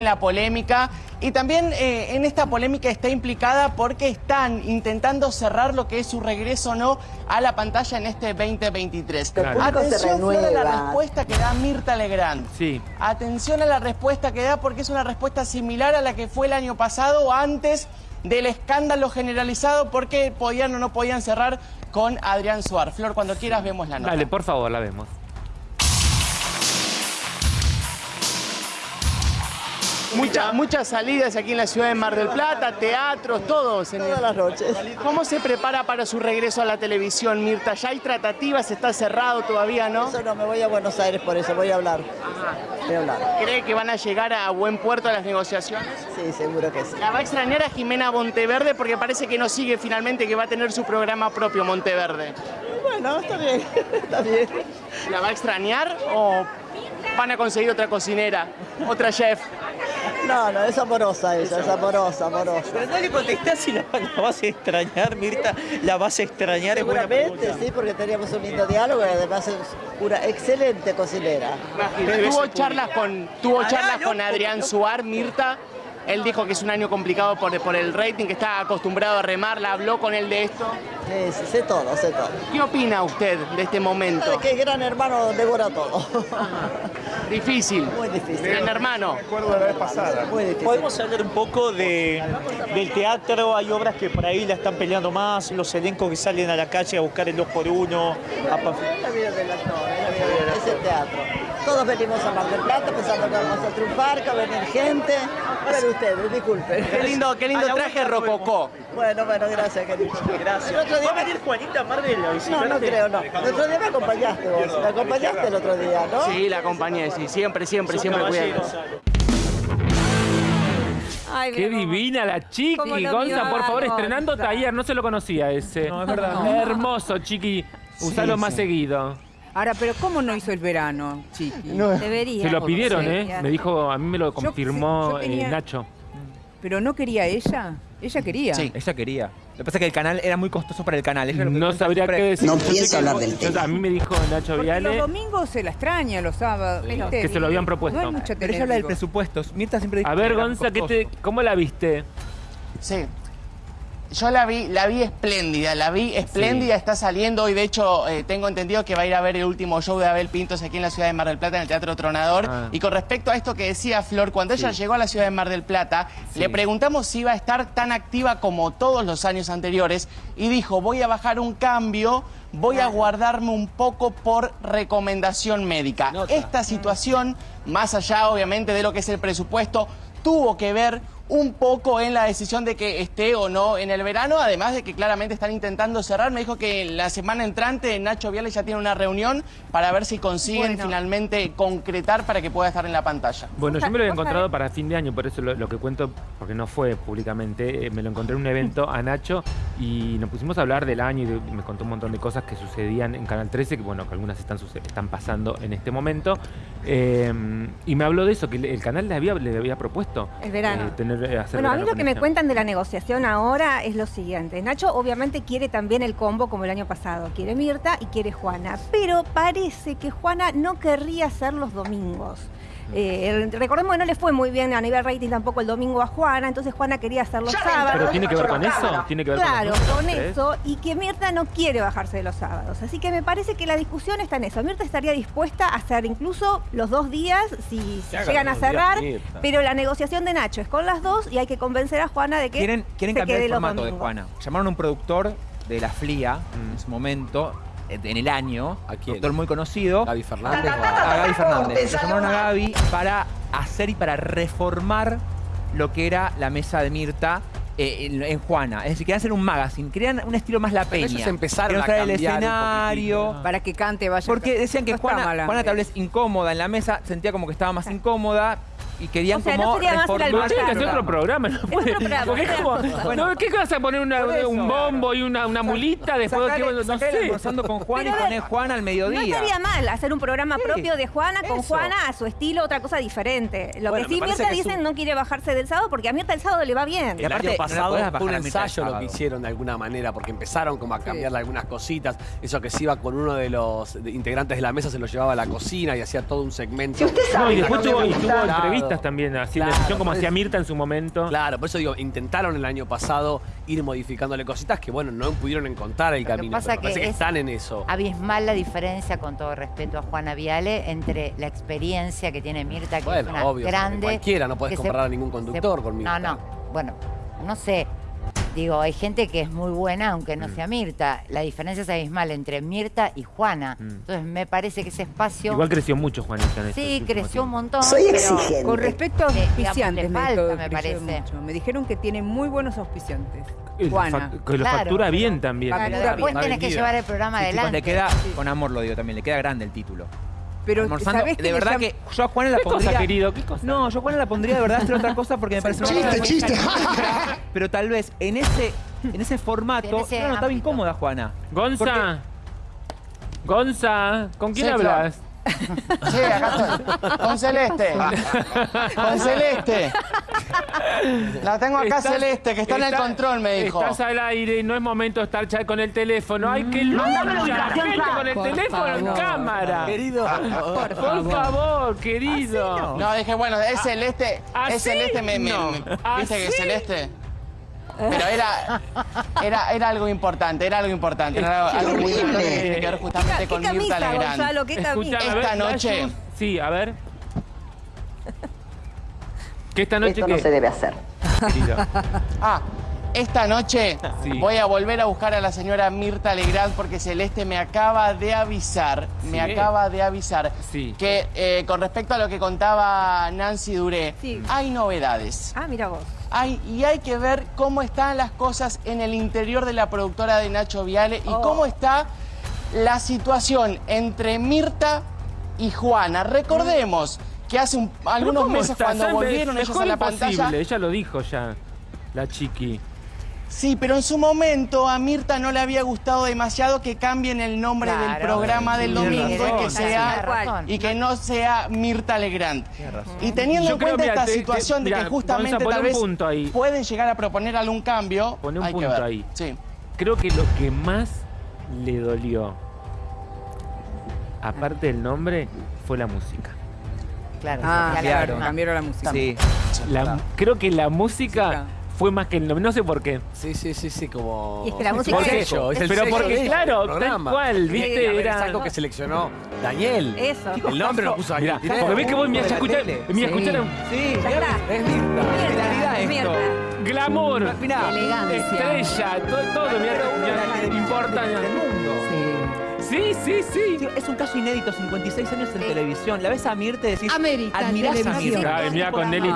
la polémica y también eh, en esta polémica está implicada porque están intentando cerrar lo que es su regreso o no a la pantalla en este 2023. Claro. Atención a la respuesta que da Mirta Legrand. Sí. Atención a la respuesta que da porque es una respuesta similar a la que fue el año pasado antes del escándalo generalizado porque podían o no podían cerrar con Adrián Suar. Flor, cuando quieras vemos la nota. Dale, por favor, la vemos. Mucha- muchas salidas aquí en la ciudad de Mar del Plata, teatros, el- Todas las noches. ¿Cómo se prepara para su regreso a la televisión, Mirta? ¿Ya hay tratativas? ¿Está cerrado todavía, no? Eso no, me voy a Buenos Aires por eso, voy a hablar. Voy a hablar. ¿Cree que van a llegar a buen puerto las negociaciones? Sí, seguro que sí. La va a extrañar a Jimena Monteverde porque parece que no sigue finalmente, que va a tener su programa propio, Monteverde. Bueno, está bien, está bien. ¿La va a extrañar o van a conseguir otra cocinera, otra chef? No, no, es amorosa ella, es amorosa, amorosa. Pero no le contestás si la, la vas a extrañar, Mirta. La vas a extrañar, es buena Seguramente, sí, porque teníamos un lindo diálogo y además es una excelente cocinera. Tuvo charlas con, tuvo Ah, charlas con Adrián. Suar, Mirta. Él dijo que es un año complicado por, por el rating, que está acostumbrado a remarla. Habló con él de esto. Sí, sí, sé todo, sé todo. ¿Qué opina usted de este momento? Que Gran Hermano devora todo. Difícil. Muy difícil. Gran hermano. Muy difícil. Podemos hablar un poco de, del teatro, hay obras que por ahí la están peleando más, los elencos que salen a la calle a buscar el 2 por 1 a pa- Es la vida del actor, es la vida del- es el teatro. Todos venimos a Mar del Plata pensando que vamos a triunfar, que va a venir gente. Pero ustedes, disculpen. Qué lindo, qué lindo la traje rococó. Bueno, bueno, gracias, querido. Gracias. El otro día ¿Va a venir Juanita Mardel a No, no creo, no. El otro día me acompañaste vos. Me acompañaste el otro día, ¿no? Sí, la acompañé, sí. Siempre, siempre, Son siempre. Ay, Qué divina la chiqui. Gonza, por favor, estrenando taller. No se lo conocía ese. No, es verdad. Hermoso, chiqui. Usalo más seguido. Ahora, pero ¿cómo no hizo el verano, Chiqui? Debería. Se lo pidieron, ¿eh? Debería. Me dijo, a mí me lo confirmó yo tenía- eh, Nacho. ¿Pero no quería ella? Ella quería. Sí. Ella quería. Lo que pasa es que el canal era muy costoso para el canal. Lo que No sabría qué decir. No pienso hablar del tema. A mí me dijo Nacho Porque los Viale. domingos se la extraña, los sábados. ¿viste? Que se lo habían propuesto. No hay mucha Pero ella habla del presupuesto. Mirta siempre dijo A que ver, Gonza, ¿qué te, ¿cómo la viste? Sí. Yo la vi, la vi espléndida, la vi espléndida, está saliendo hoy, de hecho, eh, tengo entendido que va a ir a ver el último show de Abel Pintos aquí en la ciudad de Mar del Plata, en el Teatro Tronador. Ah. Y con respecto a esto que decía Flor, cuando ella llegó a la ciudad de Mar del Plata, le preguntamos si iba a estar tan activa como todos los años anteriores y dijo, voy a bajar un cambio, voy a guardarme un poco por recomendación médica. Esta situación, más allá obviamente de lo que es el presupuesto, tuvo que ver un poco en la decisión de que esté o no en el verano, además de que claramente están intentando cerrar. Me dijo que la semana entrante Nacho Viale ya tiene una reunión para ver si consiguen Bueno. finalmente concretar para que pueda estar en la pantalla. Bueno, yo me lo he encontrado para fin de año, por eso lo, lo que cuento, porque no fue públicamente, eh, me lo encontré en un evento a Nacho y nos pusimos a hablar del año y, de- y me contó un montón de cosas que sucedían en Canal 13, que bueno, que algunas están, están pasando en este momento. Eh, y me habló de eso, que el, el canal le había, le había propuesto. El verano. eh, tener, hacer Bueno, a mí lo que me cuentan de la negociación ahora es lo siguiente. Nacho obviamente quiere también el combo como el año pasado. Quiere Mirta y quiere Juana. Pero parece que Juana no querría hacer los domingos. Eh, recordemos que no le fue muy bien a nivel rating tampoco el domingo a Juana, entonces Juana quería hacer los sábados. ¿Pero tiene que ver con eso? ¿Tiene que ver Claro, con, eso, y que Mirta no quiere bajarse de los sábados. Así que me parece que la discusión está en eso. Mirta estaría dispuesta a hacer incluso los dos días si, si llegan a cerrar, pero la negociación de Nacho es con las dos y hay que convencer a Juana de que Quieren, quieren se cambiar quede el formato de. Juana. Llamaron a un productor de la FLIA en su momento, en el año. ¿A quién? Productor muy conocido. Gaby Fernández. o a- Gaby Fernández. Le llamaron a Gaby para hacer y para reformar lo que era la mesa de Mirta eh, en, en Juana. Es decir, querían hacer un magazine, querían un estilo más la peña. ellos empezaron Querían a el un escenario. Para que cante, vaya. Porque decían que No Juana, mala. Juana tal vez incómoda en la mesa, sentía como que estaba más incómoda y querían O sea, no como sería más el reformar- Pero tiene que hacer Programa. otro programa, ¿no? puede- otro programa, porque es otra como- cosa. no, ¿Qué vas a poner una- Por eso. un bombo y una, una mulita después de que no sé? almorzando con Juan Pero y a poner ver, Juan al No mediodía. estaría mal hacer un programa Sí, propio de Juana con eso. Juana a su estilo, otra cosa diferente. Lo Bueno, que sí Mirta que dicen un- no quiere bajarse del sábado porque a Mirta el sábado le va bien. Y El aparte, año no pasado fue un ensayo lo que hicieron de alguna manera, porque empezaron como a cambiarle algunas cositas. Eso que se iba con uno de los integrantes de la mesa, se lo llevaba a la cocina y hacía todo un segmento. No, y después tuvo, y también, haciendo Claro, decisión como por hacía eso- Mirta en su momento. Claro, por eso digo, intentaron el año pasado ir modificándole cositas que, bueno, no pudieron encontrar el Lo que camino. pasa pero que parece que es- están en eso. Abismal la diferencia, con todo respeto a Juana Viale, entre la experiencia que tiene Mirta, que Bueno, es una obvio, grande. cualquiera, no se- comparar a ningún conductor se- con Mirta. No, no, bueno, no sé. Digo, hay gente que es muy buena aunque Mm. no sea Mirta. La diferencia es abismal entre Mirta y Juana. Mm. Entonces me parece que ese espacio Igual creció mucho Juanita en sí creció un montón. Soy pero exigente. Con respecto a Eh, digamos, auspiciantes, me, falta, me parece. mucho. Me dijeron que tiene muy buenos auspiciantes. Juana. Que lo Claro, factura pero- bien también. pero Factura después bien. tenés que llevar el programa Sí, chicos, adelante. le queda, con amor lo digo también, le queda grande el título. Pero Almorzando, ¿sabés de verdad que yo a Juana la ¿Qué cosa, pondría... querido? ¿Qué cosa? No, yo a Juana la pondría de verdad a hacer otra cosa porque me parece una Chiste, chiste. Pero tal vez en ese, en ese formato. En ese no, no, estaba incómoda Juana. Gonza. Gonza, ¿con quién Sí, claro. hablas? Sí, acá estoy. Con Celeste. Con Celeste. La tengo acá Estás- Celeste, que está en el control, me dijo. Estás al aire y no es momento de estar chat con el teléfono. ¡Ay, qué lucha! Gente con el Por teléfono en favor. cámara. Querido. Por favor, querido. No, dije, bueno, es Celeste. ¿Así? Es Celeste, me, me- No. me- ¿viste que ¿Así? Celeste? Pero era, era, era algo importante, era algo importante. Era algo muy importante que tiene que ver justamente ¿Qué con Mirta camisa, Legrand. Gonzalo? ¿Qué? Escuchame, Esta ver, la noche- Sí, a ver. ¿Qué esta noche Esto no se debe hacer. Ah, esta noche Sí. voy a volver a buscar a la señora Mirta Legrand porque Celeste me acaba de avisar, me acaba de avisar Sí. que eh, con respecto a lo que contaba Nancy Duré, Sí. hay novedades. Ah, mira vos. Hay, y hay que ver cómo están las cosas en el interior de la productora de Nacho Viale y Oh. cómo está la situación entre Mirta y Juana. Recordemos que hace un- ¿Pero algunos meses está? cuando volvieron ellos a la imposible, pantalla... Ella lo dijo ya, la chiqui. Sí, pero en su momento a Mirta no le había gustado demasiado que cambien el nombre del programa del domingo y que sea y que no sea Mirta Legrand. Y teniendo Yo en creo, cuenta mira, esta te- te- situación de mira, que justamente tal vez punto ahí. pueden llegar a proponer algún cambio, Pone un hay que punto ver. ahí. Sí. Creo que lo que más le dolió, aparte del nombre, fue la música. Claro, Ah, claro, cambiaron la música. Sí. La- creo que la música fue más que el nombre. No sé por qué. Sí, sí, sí, sí, como. Y es que la música el es- sello, es el pero sello porque, claro, tal cual, ¿viste? a ver, Era- Es algo que seleccionó Daniel. Eso. El nombre lo puso Mirá, Daniel. Tinelli. porque ves que vos me de la escuchar, tele. me Sí. escucharon Sí, Ya está. es Mirta. Realidad esto. Mierda. glamour, Mirá, Elegancia. estrella, todo, todo mirá, mirá, televisión importa. Sí. Sí, sí, Es un caso inédito, 56 años en televisión. La ves a Mirta y decís, Amerita admirás a. Ay, mirá con Nelly